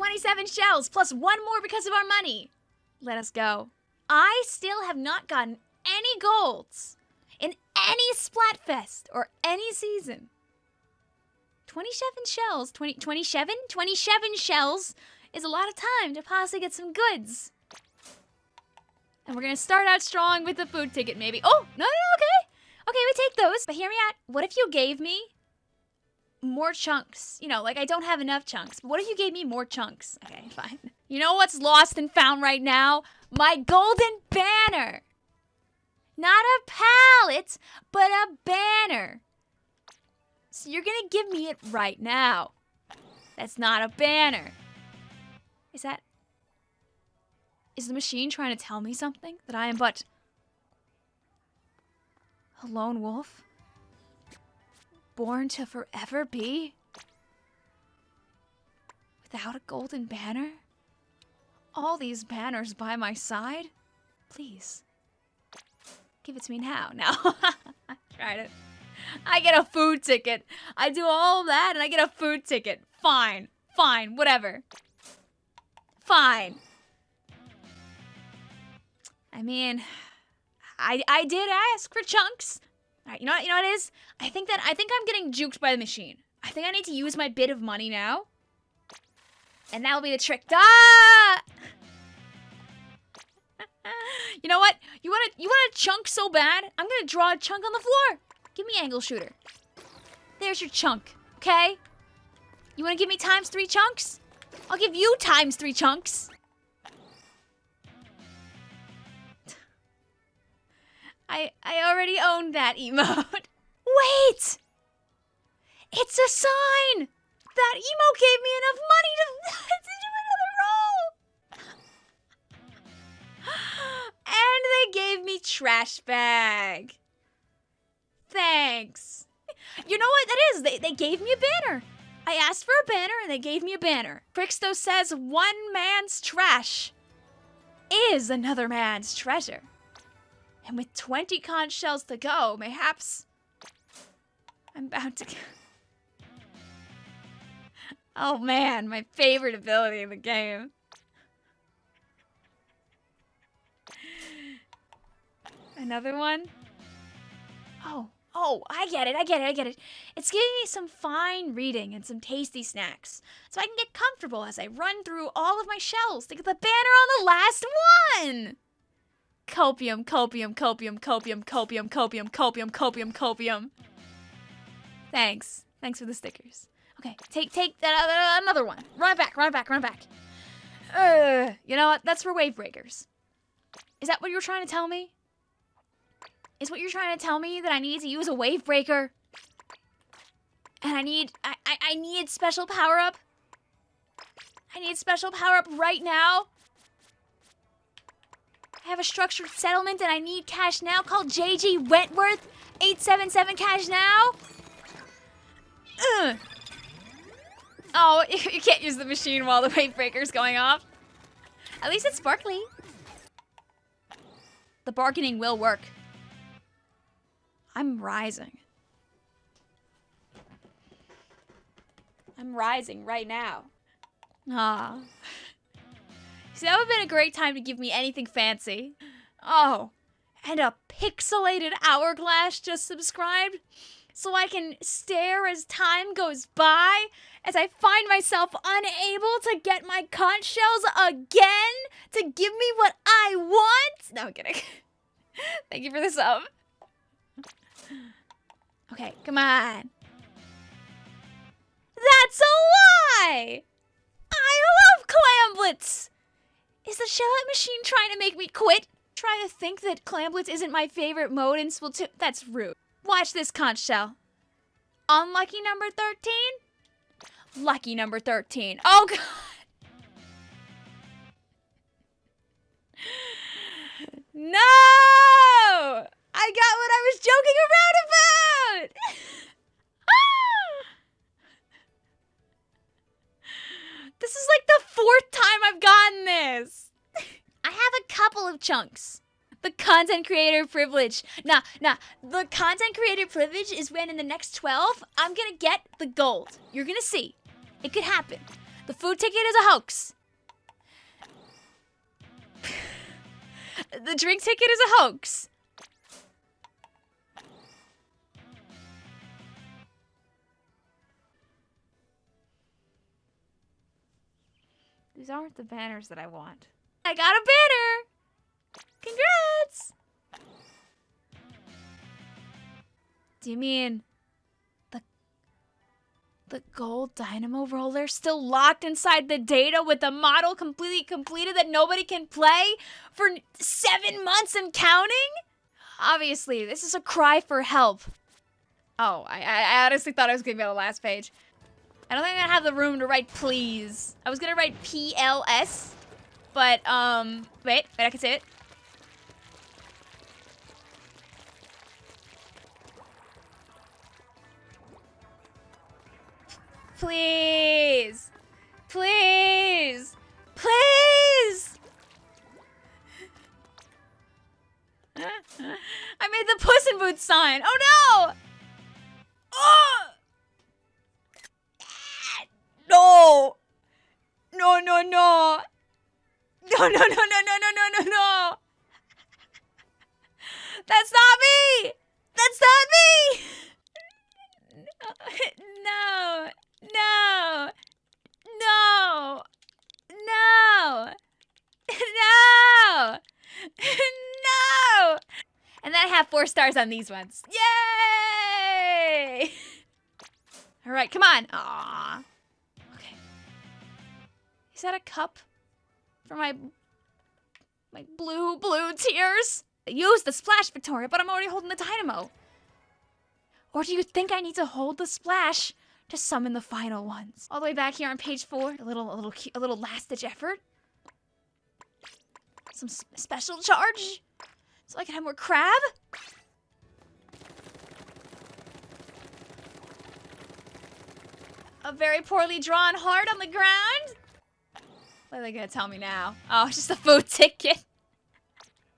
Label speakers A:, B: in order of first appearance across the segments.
A: 27 shells, plus one more because of our money. Let us go. I still have not gotten any golds in any Splatfest or any season. 27 shells, 20, 27? 27 shells is a lot of time to possibly get some goods. And we're gonna start out strong with the food ticket, maybe. Oh, no, no, no, okay. Okay, we take those. But hear me out. What if you gave me more chunks? You know, like I don't have enough chunks. But what if you gave me more chunks? Okay, fine. You know what's lost and found right now? My golden banner. Not a pallet, but a banner. So you're gonna give me it right now. That's not a banner. Is that... Is the machine trying to tell me something? That I am but... A lone wolf? Born to forever be? Without a golden banner? All these banners by my side? Please. Give it to me now. Now. I tried it. I get a food ticket. I do all that and I get a food ticket. Fine. Fine. Whatever. Fine. I mean, I I did ask for chunks. Right, you know what, you know what it is? I think that I think I'm getting juked by the machine. I think I need to use my bit of money now. And that'll be the trick. Ah! you know what? You want to you want a chunk so bad? I'm gonna draw a chunk on the floor. Give me angle shooter. There's your chunk. Okay. You want to give me times three chunks? I'll give you times three chunks. I I already owned that emote. Wait! It's a sign! That emo gave me enough money to, to do another roll! and they gave me trash bag. Thanks. You know what that is? They, they gave me a banner. I asked for a banner and they gave me a banner. Crixto says one man's trash is another man's treasure. And with 20 conch shells to go, mayhaps I'm bound to. oh man, my favorite ability in the game. Another one? Oh, oh, I get it, I get it, I get it. It's giving me some fine reading and some tasty snacks, so I can get comfortable as I run through all of my shells to get the banner on the last one! Copium, copium, copium, copium, copium, copium, copium, copium, copium. Thanks. Thanks for the stickers. Okay, take take uh, another one. Run back, run back, run back. Uh, you know what? That's for wave breakers. Is that what you're trying to tell me? Is what you're trying to tell me that I need to use a wave breaker? And I need I I, I need special power up? I need special power up right now? I have a structured settlement and I need cash now. Call JG Wentworth 877 cash now. Ugh. Oh, you can't use the machine while the wave breaker's going off. At least it's sparkly. The bargaining will work. I'm rising. I'm rising right now. Ah. See, that would have been a great time to give me anything fancy. Oh, and a pixelated hourglass just subscribed? So I can stare as time goes by as I find myself unable to get my conch shells again to give me what I want? No, I'm kidding. Thank you for the sub. Okay, come on. That's a lie! Shell machine trying to make me quit? Try to think that Clam Blitz isn't my favorite mode in Splatoon? That's rude. Watch this conch shell. Unlucky number 13? Lucky number 13. Oh god! No! I got what I was joking around about! this is like the fourth time I've gotten this! Couple of chunks. The content creator privilege. Nah, nah. The content creator privilege is when in the next 12, I'm gonna get the gold. You're gonna see. It could happen. The food ticket is a hoax. the drink ticket is a hoax. These aren't the banners that I want. I got a banner! Do you mean the the gold dynamo roller still locked inside the data with the model completely completed that nobody can play for seven months and counting? Obviously, this is a cry for help. Oh, I, I honestly thought I was gonna be on the last page. I don't think I'm gonna have the room to write please. I was gonna write PLS, but um, wait, wait, I can say it. Please. Please. Please. I made the Puss in Boots sign. Oh no! Oh! No! No, no, no! No, no, no, no, no, no, no, no, no! That's not me! That's not me! No! No! No! No! No! No! And then I have four stars on these ones. Yay! All right, come on. Aww. Okay. Is that a cup for my my blue blue tears? Use the splash, Victoria, but I'm already holding the dynamo. Or do you think I need to hold the splash to summon the final ones? All the way back here on page four, a little, a little, a little last-ditch effort. Some special charge, so I can have more crab. A very poorly drawn heart on the ground. What are they gonna tell me now? Oh, it's just a food ticket.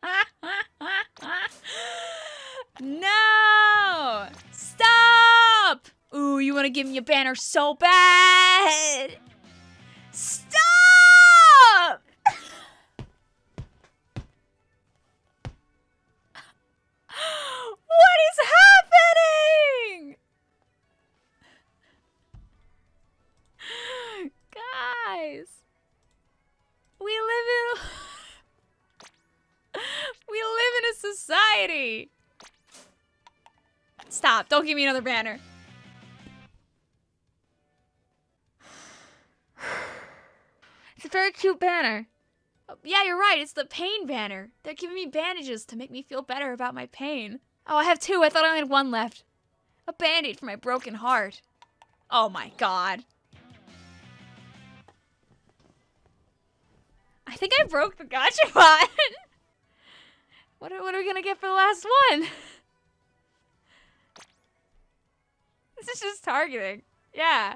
A: no! Stop! Ooh, you want to give me a banner so bad! Stop! Don't give me another banner. It's a very cute banner. Oh, yeah, you're right. It's the pain banner. They're giving me bandages to make me feel better about my pain. Oh, I have two. I thought I only had one left. A band-aid for my broken heart. Oh my god. I think I broke the gotcha bot. what, are, what are we gonna get for the last one? this is just targeting. Yeah.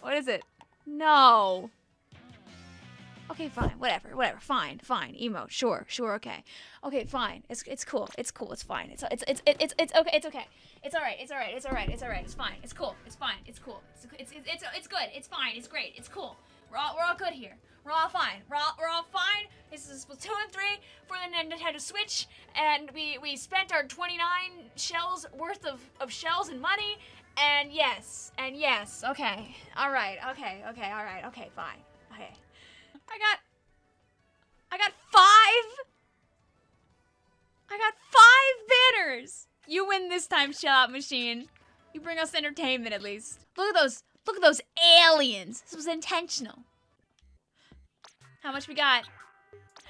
A: What is it? No. Okay, fine, whatever, whatever, fine, fine, emo, sure, sure, okay, okay, fine, it's it's cool, it's cool, it's fine, it's it's it's it's it's okay, it's okay, it's all right, it's all right, it's all right, it's all right, it's fine, it's cool, it's fine, it's cool, it's it's it's it's, good, it's fine, it's great, it's cool, we're all we're all good here, we're all fine, we're all we're all fine. This is Splatoon 3 for the Nintendo Switch, and we we spent our 29 shells worth of of shells and money, and yes, and yes, okay, all right, okay, okay, all right, okay, fine, okay. I got... I got five... I got five banners! You win this time, Shell Out Machine. You bring us entertainment, at least. Look at those... Look at those aliens! This was intentional. How much we got?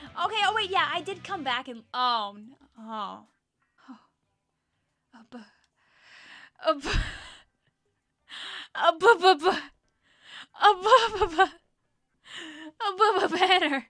A: Okay, oh wait, yeah, I did come back and... Oh, oh. oh. Up, up, a b b b, a b b b, a b b above banner.